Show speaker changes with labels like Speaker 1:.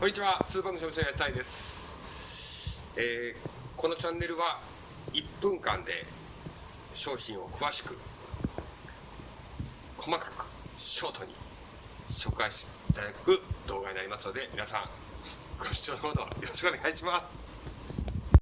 Speaker 1: こんにちはスーパーの商費者のやついです、えー、このチャンネルは1分間で商品を詳しく細かくショートに紹介していただく動画になりますので皆さんご視聴のほどよろしくお願いします。